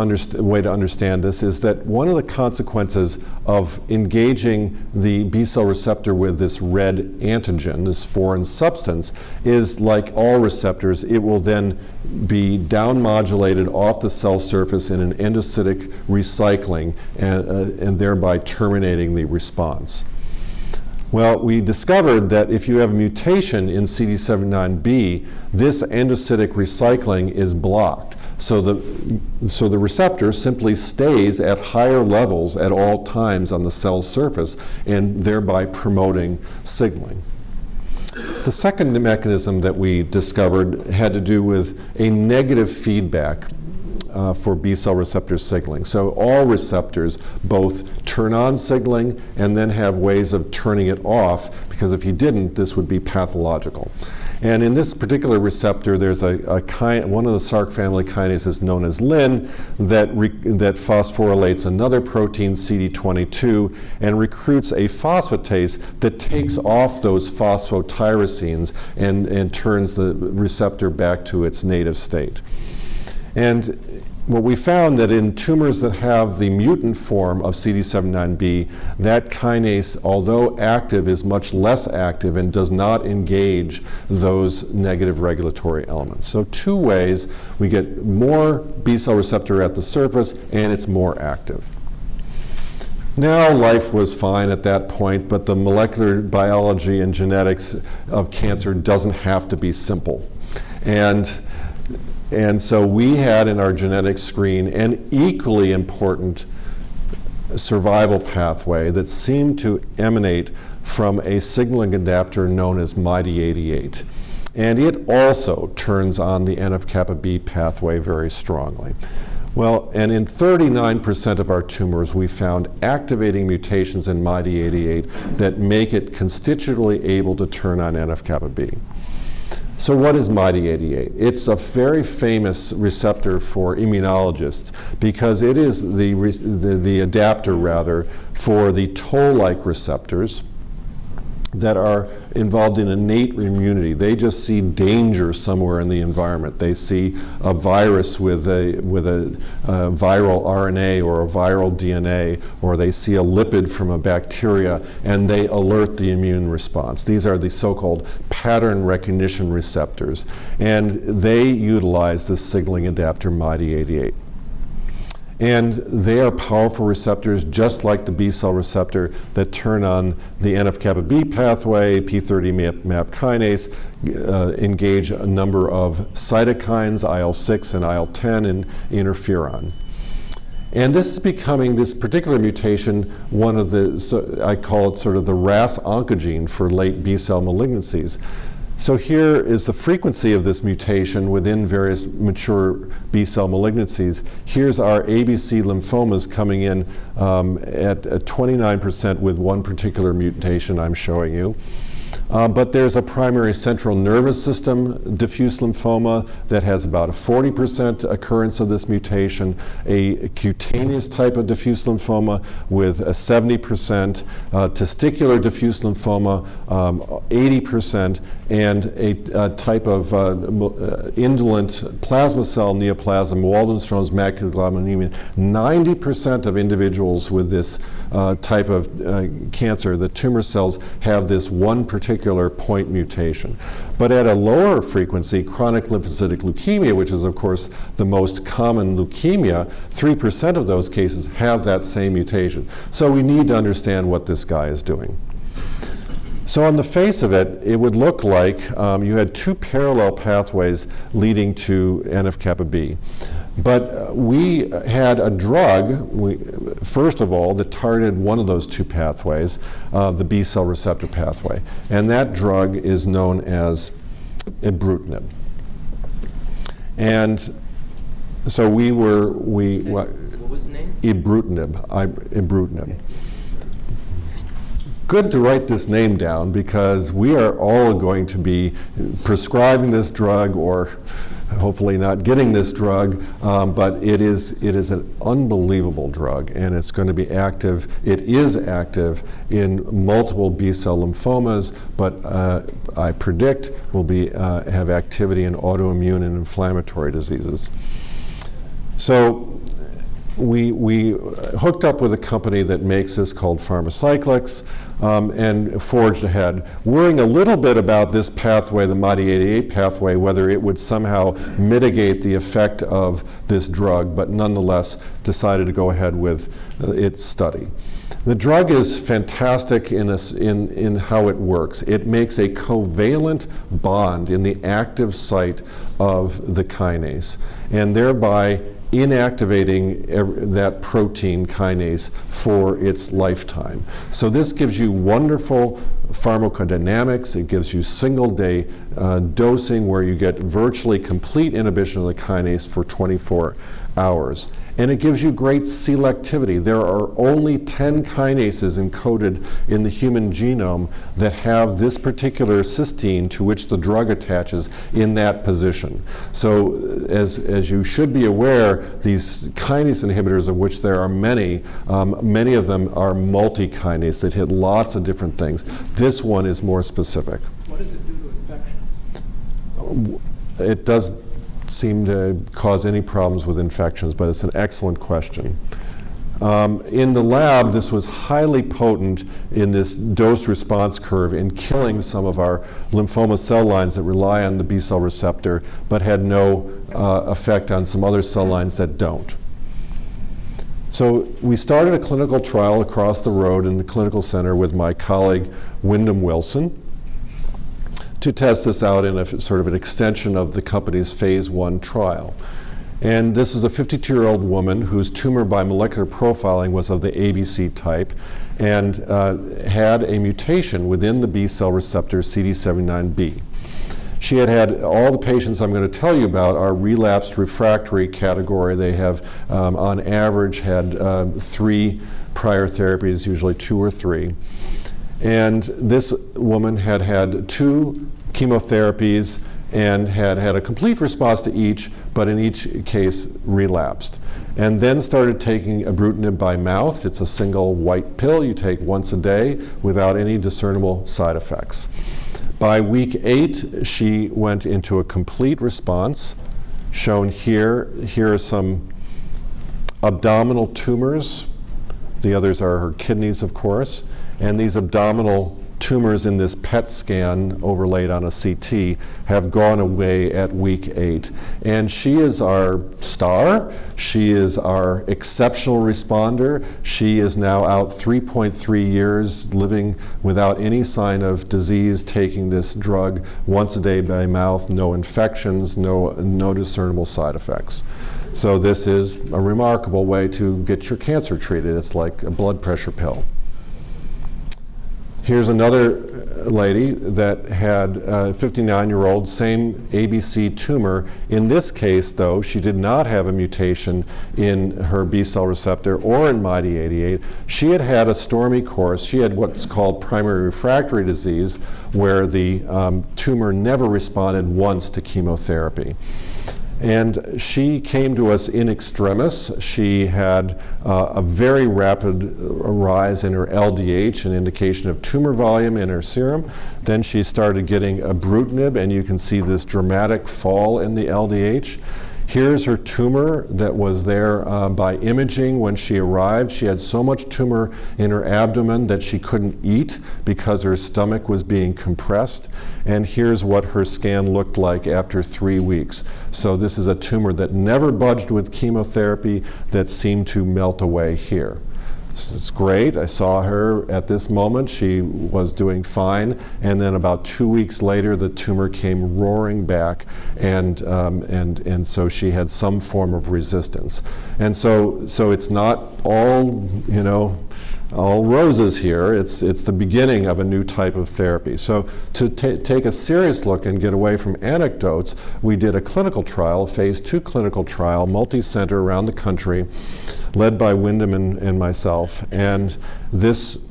way to understand this is that one of the consequences of engaging the B cell receptor with this red antigen, this foreign substance, is like all receptors, it will then be down modulated off the cell surface in an endocytic recycling and, uh, and thereby terminating the response. Well, we discovered that if you have a mutation in CD79B, this endocytic recycling is blocked. So the, so the receptor simply stays at higher levels at all times on the cell surface and thereby promoting signaling. The second mechanism that we discovered had to do with a negative feedback uh, for B cell receptor signaling. So all receptors both turn on signaling and then have ways of turning it off because if you didn't, this would be pathological. And in this particular receptor, there's a, a one of the Src family kinases known as Lyn that, that phosphorylates another protein, CD22, and recruits a phosphatase that takes off those phosphotyrosines and, and turns the receptor back to its native state. And what we found that in tumors that have the mutant form of CD79B, that kinase, although active, is much less active and does not engage those negative regulatory elements. So two ways, we get more B cell receptor at the surface and it's more active. Now life was fine at that point, but the molecular biology and genetics of cancer doesn't have to be simple. And and so we had in our genetic screen an equally important survival pathway that seemed to emanate from a signaling adapter known as MyD88. And it also turns on the NF-kappa B pathway very strongly. Well, and in 39% of our tumors, we found activating mutations in MyD88 that make it constitutively able to turn on NF-kappa B. So what is MyD88? It's a very famous receptor for immunologists because it is the, the, the adapter, rather, for the toll-like receptors that are involved in innate immunity. They just see danger somewhere in the environment. They see a virus with a, with a, uh, a, viral RNA or a viral DNA, or they see a lipid from a bacteria, and they alert the immune response. These are the so-called pattern recognition receptors, and they utilize the signaling adapter MyD88. And they are powerful receptors, just like the B cell receptor, that turn on the NF-kappa B pathway, P30 MAP, MAP kinase, uh, engage a number of cytokines, IL-6 and IL-10, and interferon. And this is becoming, this particular mutation, one of the, so I call it sort of the RAS oncogene for late B cell malignancies. So here is the frequency of this mutation within various mature B cell malignancies. Here's our ABC lymphomas coming in um, at 29% with one particular mutation I'm showing you. Uh, but there's a primary central nervous system diffuse lymphoma that has about a 40% occurrence of this mutation, a cutaneous type of diffuse lymphoma with a 70%, uh, testicular diffuse lymphoma um, 80%, and a, a type of uh, uh indolent plasma cell neoplasm, Waldenstrom's macroglobulinemia 90% of individuals with this uh, type of uh, cancer, the tumor cells have this one particular point mutation. But at a lower frequency, chronic lymphocytic leukemia, which is of course the most common leukemia, 3% of those cases have that same mutation. So we need to understand what this guy is doing. So on the face of it, it would look like um, you had two parallel pathways leading to NF-kappa B. But uh, we had a drug, we, first of all, that targeted one of those two pathways, uh, the B cell receptor pathway. And that drug is known as ibrutinib. And so we were, we, what, what was the name? Ibrutinib, ibrutinib good to write this name down because we are all going to be prescribing this drug or hopefully not getting this drug, um, but it is, it is an unbelievable drug and it's going to be active, it is active in multiple B-cell lymphomas, but uh, I predict will be, uh, have activity in autoimmune and inflammatory diseases. So we, we hooked up with a company that makes this called Pharmacyclics um, and forged ahead, worrying a little bit about this pathway, the MyD88 pathway, whether it would somehow mitigate the effect of this drug, but nonetheless decided to go ahead with uh, its study. The drug is fantastic in, a, in, in how it works. It makes a covalent bond in the active site of the kinase, and thereby inactivating that protein kinase for its lifetime. So this gives you wonderful pharmacodynamics. It gives you single day uh, dosing where you get virtually complete inhibition of the kinase for 24 hours. And it gives you great selectivity. There are only 10 kinases encoded in the human genome that have this particular cysteine to which the drug attaches in that position. So as, as you should be aware, these kinase inhibitors, of which there are many, um, many of them are multi-kinase that hit lots of different things. This one is more specific. What does it do to infections? It does seem to cause any problems with infections, but it's an excellent question. Um, in the lab, this was highly potent in this dose response curve in killing some of our lymphoma cell lines that rely on the B cell receptor, but had no uh, effect on some other cell lines that don't. So we started a clinical trial across the road in the clinical center with my colleague Wyndham Wilson to test this out in a sort of an extension of the company's phase one trial. And this is a 52-year-old woman whose tumor by molecular profiling was of the ABC type and uh, had a mutation within the B cell receptor CD79B. She had had all the patients I'm going to tell you about are relapsed refractory category. They have, um, on average, had uh, three prior therapies, usually two or three. And this woman had had two chemotherapies and had had a complete response to each, but in each case relapsed. And then started taking ibrutinib by mouth. It's a single white pill you take once a day without any discernible side effects. By week eight, she went into a complete response, shown here. Here are some abdominal tumors. The others are her kidneys, of course. And these abdominal tumors in this PET scan overlaid on a CT have gone away at week eight. And she is our star. She is our exceptional responder. She is now out 3.3 years living without any sign of disease, taking this drug once a day by mouth, no infections, no, no discernible side effects. So this is a remarkable way to get your cancer treated. It's like a blood pressure pill. Here's another lady that had a 59-year-old, same ABC tumor. In this case, though, she did not have a mutation in her B-cell receptor or in MYD88. She had had a stormy course. She had what's called primary refractory disease, where the um, tumor never responded once to chemotherapy. And she came to us in extremis. She had uh, a very rapid rise in her LDH, an indication of tumor volume in her serum. Then she started getting ibrutinib, and you can see this dramatic fall in the LDH. Here's her tumor that was there uh, by imaging when she arrived. She had so much tumor in her abdomen that she couldn't eat because her stomach was being compressed. And here's what her scan looked like after three weeks. So this is a tumor that never budged with chemotherapy that seemed to melt away here. It's great. I saw her at this moment. She was doing fine. And then about two weeks later, the tumor came roaring back. And, um, and, and so she had some form of resistance. And so, so it's not all, you know, all roses here. It's, it's the beginning of a new type of therapy. So to take a serious look and get away from anecdotes, we did a clinical trial, a phase two clinical trial, multi-center around the country, led by Wyndham and, and myself. And this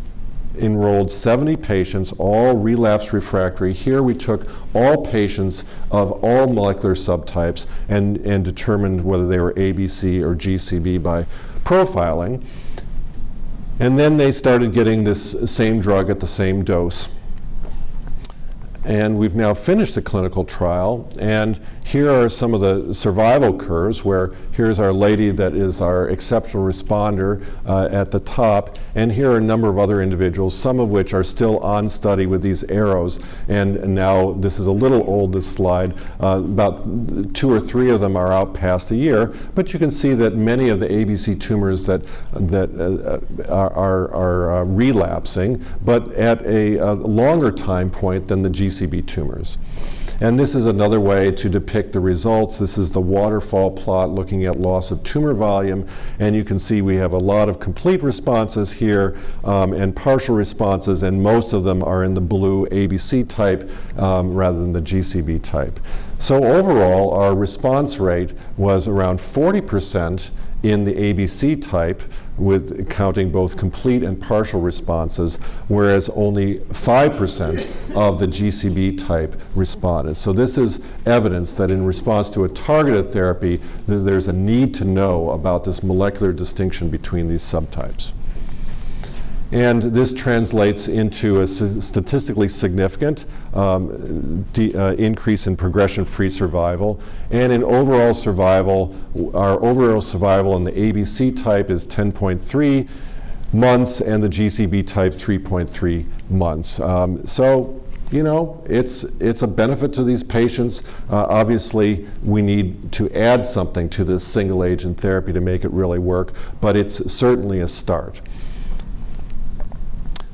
enrolled 70 patients, all relapse refractory. Here we took all patients of all molecular subtypes and, and determined whether they were ABC or GCB by profiling. And then they started getting this same drug at the same dose. And we've now finished the clinical trial. And here are some of the survival curves where here's our lady that is our exceptional responder uh, at the top. And here are a number of other individuals, some of which are still on study with these arrows. And, now this is a little old, this slide. Uh, about two or three of them are out past a year. But you can see that many of the ABC tumors that, that uh, are, are, are uh, relapsing, but at a, a longer time point than the G GCB tumors. And this is another way to depict the results. This is the waterfall plot looking at loss of tumor volume. And you can see we have a lot of complete responses here um, and partial responses, and most of them are in the blue ABC type um, rather than the GCB type. So overall, our response rate was around 40 percent in the ABC type with counting both complete and partial responses, whereas only 5% of the GCB type responded. So this is evidence that in response to a targeted therapy, there's a need to know about this molecular distinction between these subtypes. And this translates into a statistically significant um, uh, increase in progression-free survival. And in overall survival, our overall survival in the ABC type is 10.3 months and the GCB type 3.3 months. Um, so you know, it's, it's a benefit to these patients. Uh, obviously, we need to add something to this single agent therapy to make it really work, but it's certainly a start.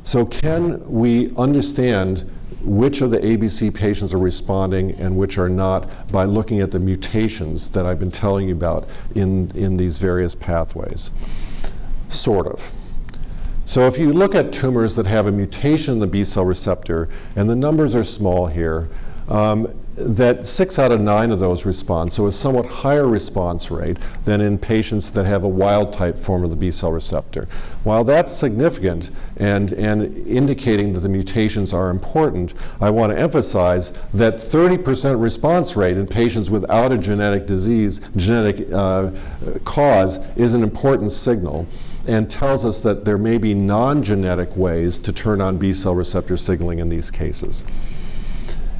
So can we understand which of the ABC patients are responding and which are not by looking at the mutations that I've been telling you about in, in these various pathways? Sort of. So if you look at tumors that have a mutation in the B cell receptor, and the numbers are small here, um, that six out of nine of those respond, so a somewhat higher response rate than in patients that have a wild type form of the B cell receptor. While that's significant and, and indicating that the mutations are important, I want to emphasize that 30% response rate in patients without a genetic disease, genetic uh, cause, is an important signal and tells us that there may be non-genetic ways to turn on B cell receptor signaling in these cases.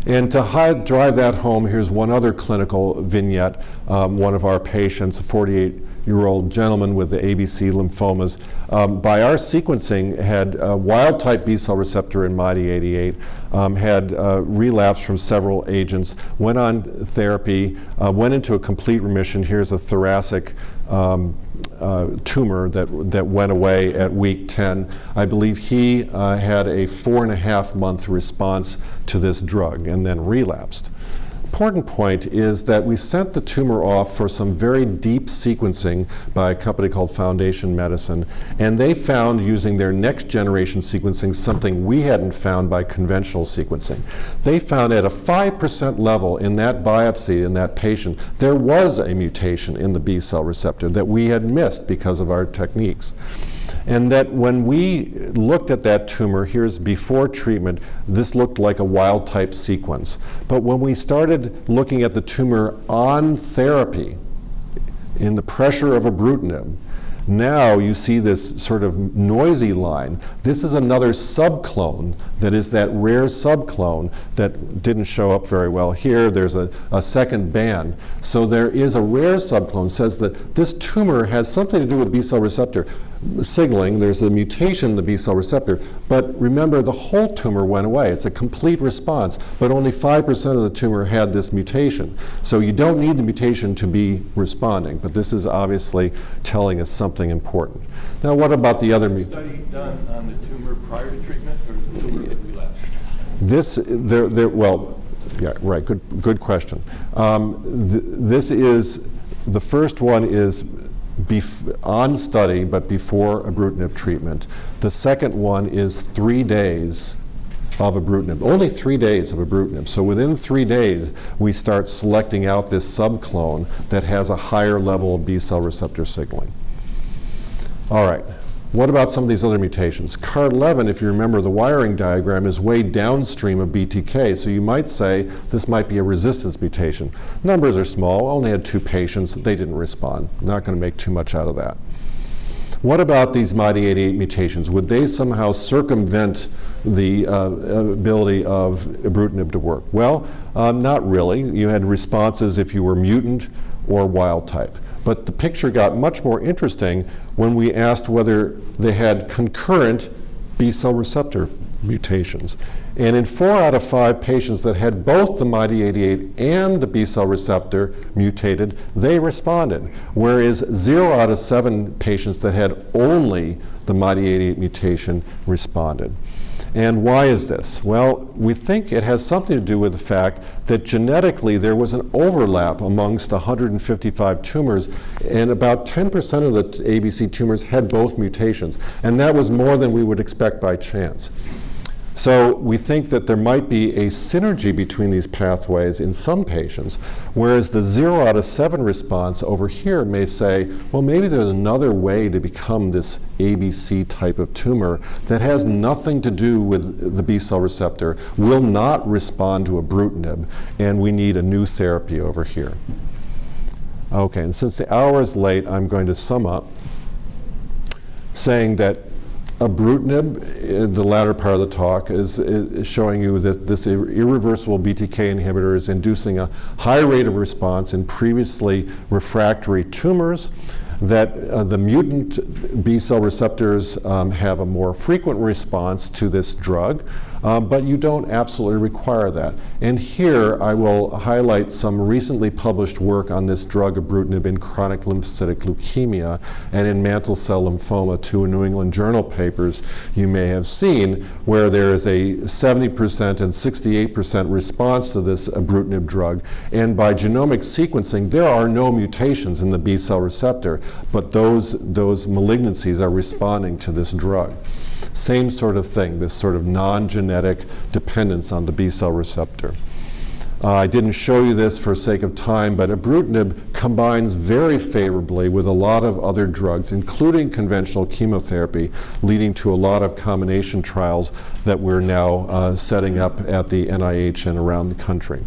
And to drive that home, here's one other clinical vignette. Um, one of our patients, a 48 year-old gentleman with the ABC lymphomas, um, by our sequencing, had wild-type B-cell receptor in MYD88, um, had uh, relapsed from several agents, went on therapy, uh, went into a complete remission. Here's a thoracic um, uh, tumor that, that went away at week 10. I believe he uh, had a four and a half month response to this drug and then relapsed important point is that we sent the tumor off for some very deep sequencing by a company called Foundation Medicine, and they found using their next generation sequencing something we hadn't found by conventional sequencing. They found at a 5% level in that biopsy in that patient, there was a mutation in the B cell receptor that we had missed because of our techniques. And that when we looked at that tumor, here's before treatment, this looked like a wild type sequence. But when we started looking at the tumor on therapy, in the pressure of ibrutinib, now you see this sort of noisy line. This is another subclone that is that rare subclone that didn't show up very well here. There's a, a second band. So there is a rare subclone says that this tumor has something to do with B cell receptor signaling. There's a mutation in the B cell receptor. But remember, the whole tumor went away. It's a complete response, but only 5% of the tumor had this mutation. So you don't need the mutation to be responding, but this is obviously telling us something important. Now, what about the other? Study done on the tumor prior to treatment or the tumor that relapsed? This, there, there, well, yeah, right, good, good question. Um, th- this is, the first one is on study, but before ibrutinib treatment. The second one is three days of ibrutinib, only three days of ibrutinib. So within three days, we start selecting out this subclone that has a higher level of B cell receptor signaling. All right. What about some of these other mutations? CARD11, if you remember the wiring diagram, is way downstream of BTK, so you might say this might be a resistance mutation. Numbers are small, only had two patients, they didn't respond. Not going to make too much out of that. What about these MYD88 mutations? Would they somehow circumvent the uh, ability of ibrutinib to work? Well, um, not really. You had responses if you were mutant or wild type. But the picture got much more interesting when we asked whether they had concurrent B cell receptor mutations. And in four out of five patients that had both the MYD88 and the B cell receptor mutated, they responded. Whereas zero out of seven patients that had only the MYD88 mutation responded. And why is this? Well, we think it has something to do with the fact that genetically there was an overlap amongst 155 tumors, and about 10% of the ABC tumors had both mutations. And that was more than we would expect by chance. So we think that there might be a synergy between these pathways in some patients, whereas the zero out of seven response over here may say, well, maybe there's another way to become this ABC type of tumor that has nothing to do with the B cell receptor, will not respond to ibrutinib, and we need a new therapy over here. Okay, and since the hour is late, I'm going to sum up saying that Ibrutinib, uh, the latter part of the talk, is, is showing you that this ir- irreversible BTK inhibitor is inducing a high rate of response in previously refractory tumors, that uh, the mutant B cell receptors um, have a more frequent response to this drug, um, but you don't absolutely require that. And here I will highlight some recently published work on this drug ibrutinib in chronic lymphocytic leukemia and in mantle cell lymphoma, two New England Journal papers you may have seen, where there is a 70% and 68% response to this ibrutinib drug. And by genomic sequencing, there are no mutations in the B cell receptor, but those, those malignancies are responding to this drug. Same sort of thing, this sort of non genetic dependence on the B cell receptor. Uh, I didn't show you this for sake of time, but ibrutinib combines very favorably with a lot of other drugs, including conventional chemotherapy, leading to a lot of combination trials that we're now uh, setting up at the NIH and around the country.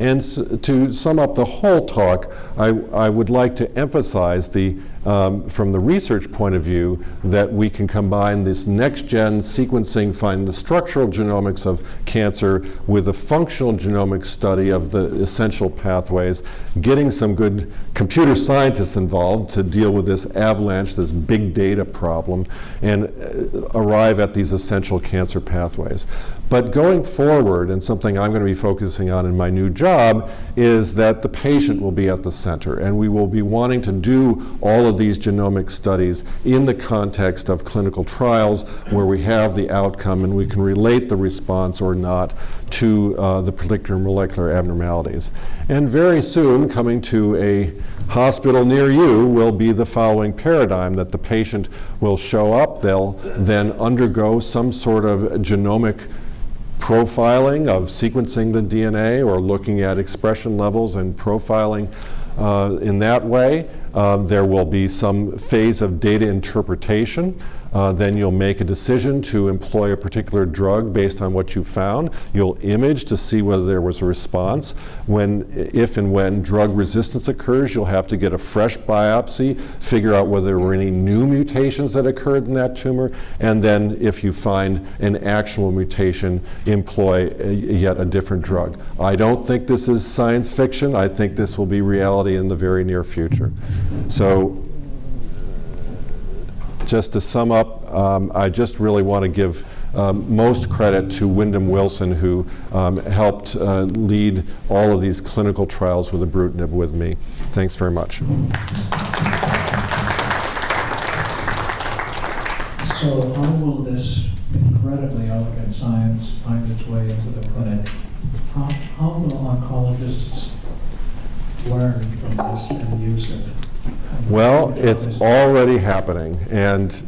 And to sum up the whole talk, I, I would like to emphasize the um, from the research point of view, that we can combine this next-gen sequencing, find the structural genomics of cancer with a functional genomic study of the essential pathways, getting some good computer scientists involved to deal with this avalanche, this big data problem, and uh, arrive at these essential cancer pathways. But going forward, and something I'm going to be focusing on in my new job, is that the patient will be at the center, and we will be wanting to do all of these genomic studies in the context of clinical trials where we have the outcome and we can relate the response or not to uh, the particular molecular abnormalities. And very soon, coming to a hospital near you will be the following paradigm that the patient will show up, they'll then undergo some sort of genomic profiling of sequencing the DNA or looking at expression levels and profiling uh, in that way. Uh, there will be some phase of data interpretation. Uh, then you'll make a decision to employ a particular drug based on what you found. You'll image to see whether there was a response. When, if and when drug resistance occurs, you'll have to get a fresh biopsy, figure out whether there were any new mutations that occurred in that tumor, and then if you find an actual mutation, employ a, yet a different drug. I don't think this is science fiction. I think this will be reality in the very near future. So just to sum up, um, I just really want to give um, most credit to Wyndham Wilson, who um, helped uh, lead all of these clinical trials with ibrutinib with me. Thanks very much. So how will this incredibly elegant science find its way into the clinic? How, how will oncologists learn from this and use it? Well, it's already happening, and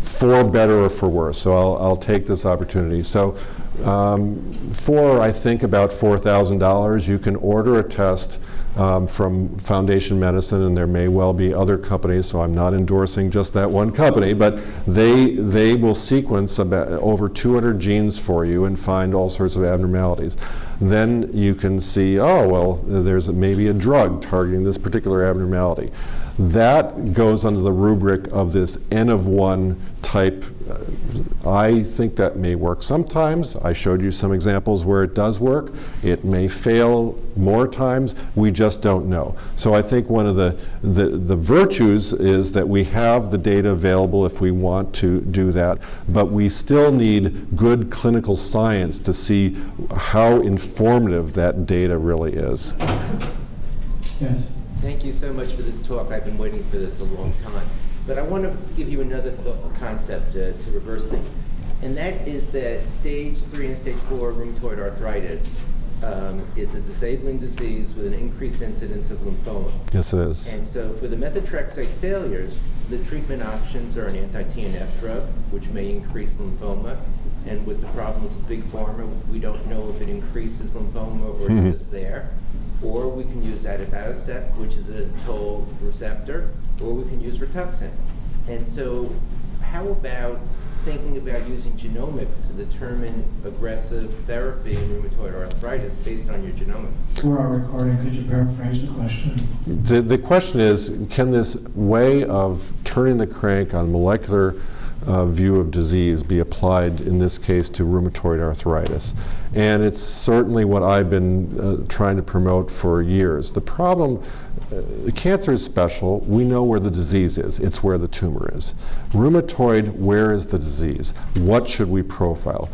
for better or for worse. So I'll, I'll take this opportunity. So um, for, I think, about $4,000, you can order a test um, from Foundation Medicine, and there may well be other companies, so I'm not endorsing just that one company, but they, they will sequence about over 200 genes for you and find all sorts of abnormalities. Then you can see, oh, well, there's maybe a drug targeting this particular abnormality. That goes under the rubric of this N of one type. Uh, I think that may work sometimes. I showed you some examples where it does work. It may fail more times. We just don't know. So I think one of the, the, the virtues is that we have the data available if we want to do that, but we still need good clinical science to see how informative that data really is. Yes. Thank you so much for this talk. I've been waiting for this a long time. But I want to give you another th- concept uh, to reverse things. And that is that stage three and stage four rheumatoid arthritis um, is a disabling disease with an increased incidence of lymphoma. Yes, it is. And so for the methotrexate failures, the treatment options are an anti-TNF drug, which may increase lymphoma. And with the problems of big pharma, we don't know if it increases lymphoma or Mhm. it is there. Or we can use abatacept, which is a toll receptor, or we can use Rituxan. And so how about thinking about using genomics to determine aggressive therapy in rheumatoid arthritis based on your genomics? For our recording, could you paraphrase the question? The, the question is, can this way of turning the crank on molecular uh, view of disease be applied, in this case, to rheumatoid arthritis? And it's certainly what I've been uh, trying to promote for years. The problem, uh, cancer is special. We know where the disease is. It's where the tumor is. Rheumatoid, where is the disease? What should we profile?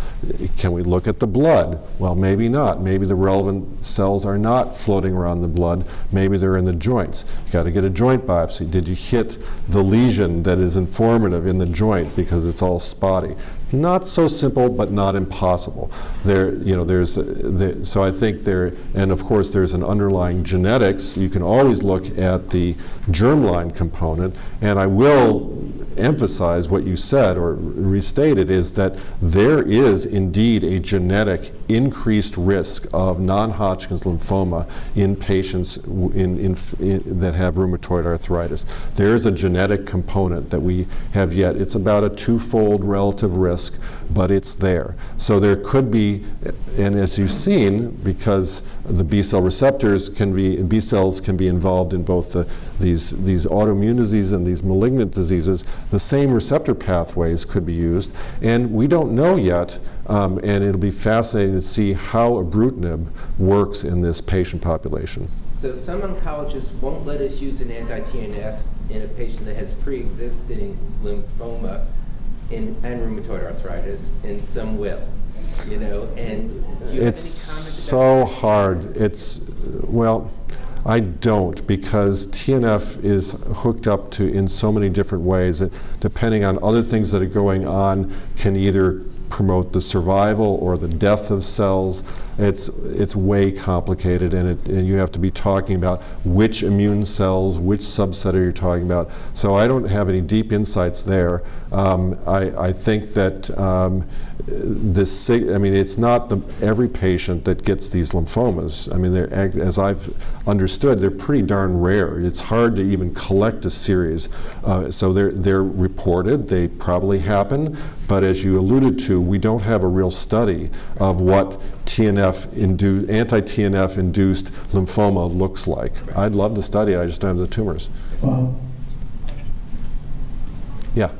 Can we look at the blood? Well, maybe not. Maybe the relevant cells are not floating around the blood. Maybe they're in the joints. You got to get a joint biopsy. Did you hit the lesion that is informative in the joint because it's all spotty? Not so simple, but not impossible. There, you know, there's, the, so I think there, and of course there's an underlying genetics. You can always look at the germline component, and I will emphasize what you said or restated is that there is indeed a genetic increased risk of non-Hodgkin's lymphoma in patients in, in, in, that have rheumatoid arthritis. There is a genetic component that we have yet. It's about a twofold relative risk, but it's there. So there could be, and as you've seen, because the B cell receptors can be, B cells can be involved in both the, these, these autoimmune diseases and these malignant diseases, the same receptor pathways could be used. And we don't know yet, um, and it'll be fascinating to see how ibrutinib works in this patient population. So some oncologists won't let us use an anti-TNF in a patient that has pre-existing lymphoma in, and rheumatoid arthritis, and some will. You know, and do you have any It's so hard. It's, well, I don't because TNF is hooked up to in so many different ways that depending on other things that are going on can either promote the survival or the death of cells. It's, it's way complicated and, it, and you have to be talking about which immune cells, which subset are you talking about. So I don't have any deep insights there. Um, I, I think that um, this, I mean, it's not the, every patient that gets these lymphomas. I mean, they're, as I've understood, they're pretty darn rare. It's hard to even collect a series. Uh, so they're, they're reported, they probably happen, but as you alluded to, we don't have a real study of what TNF indu- anti-TNF induced lymphoma looks like. I'd love to study it, I just don't have the tumors. Bob? Yeah.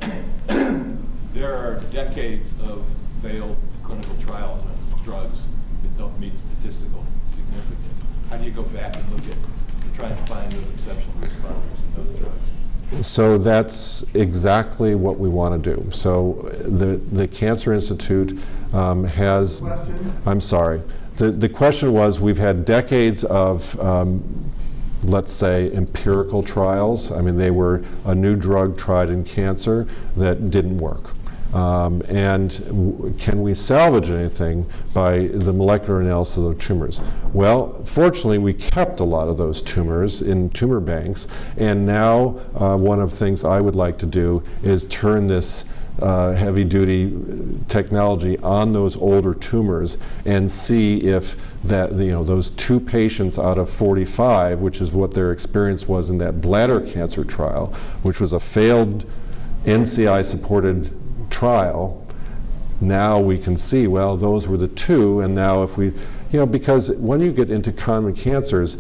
There are decades of failed clinical trials on drugs that don't meet statistical significance. How do you go back and look at, trying to find those exceptional responders in those drugs? So that's exactly what we want to do. So the, the Cancer Institute um, has. I'm sorry. The, the question was we've had decades of, um, let's say, empirical trials. I mean, they were a new drug tried in cancer that didn't work. Um, and can we salvage anything by the molecular analysis of tumors? Well, fortunately, we kept a lot of those tumors in tumor banks, and now uh, one of the things I would like to do is turn this uh, heavy-duty technology on those older tumors and see if that you know those two patients out of 45, which is what their experience was in that bladder cancer trial, which was a failed NCI-supported trial, now we can see, well, those were the two, and now if we, you know, because when you get into common cancers,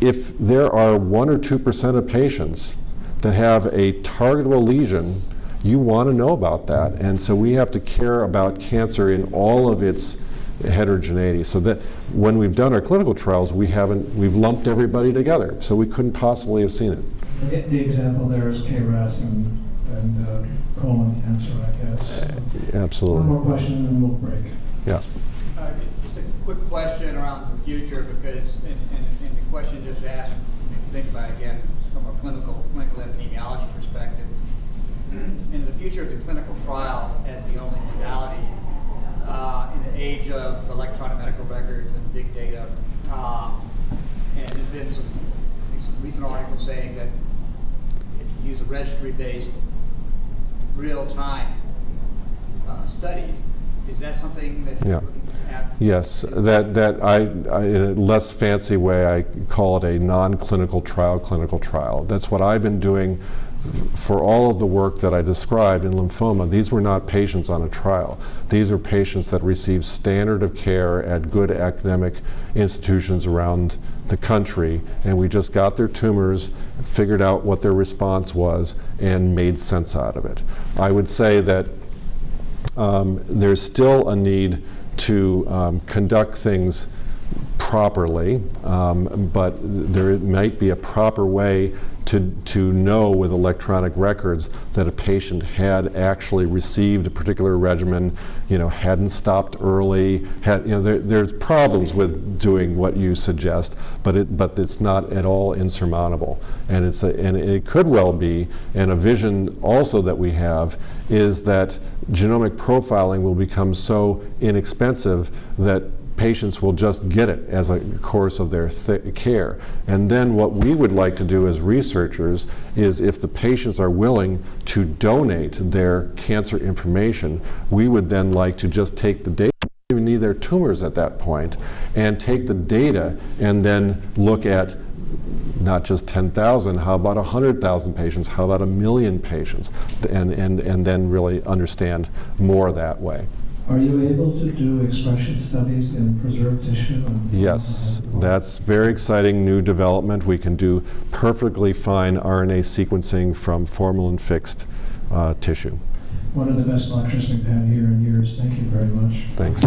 if there are one or two percent of patients that have a targetable lesion, you want to know about that. And so we have to care about cancer in all of its heterogeneity. So that when we've done our clinical trials, we haven't, we've lumped everybody together. So we couldn't possibly have seen it. The the example there is KRAS and, and uh, colon cancer, I guess. Absolutely. One more question and then we'll break. Yeah. Uh, Just a quick question around the future, because, and, and and the question just asked, me think about again, from a clinical, clinical epidemiology perspective. In the future of the clinical trial as the only modality, uh, in the age of electronic medical records and big data, um, and there's been some, some recent articles saying that if you use a registry-based, real-time uh, study, is that something that Yeah. you're looking at? Yes, that, that I, I, in a less fancy way, I call it a non-clinical trial clinical trial. That's what I've been doing for all of the work that I described in lymphoma. These were not patients on a trial. These are patients that received standard of care at good academic institutions around the country, and we just got their tumors, figured out what their response was, and made sense out of it. I would say that um, there's still a need to um, conduct things properly, um, but there might be a proper way to, to know with electronic records that a patient had actually received a particular regimen, you know, hadn't stopped early, had, you know, there, there's problems with doing what you suggest, but it, but it's not at all insurmountable. And it's a, and it could well be, and a vision also that we have is that genomic profiling will become so inexpensive that patients will just get it as a course of their th- care. And then what we would like to do as researchers is if the patients are willing to donate their cancer information, we would then like to just take the data even need their tumors at that point, and take the data and then look at not just 10,000, how about 100,000 patients, how about a million patients, and, and, and then really understand more that way. Are you able to do expression studies in preserved tissue? Yes, that's very exciting new development. We can do perfectly fine RNA sequencing from formalin-fixed uh, tissue. One of the best lectures we've had here in years. Thank you very much. Thanks.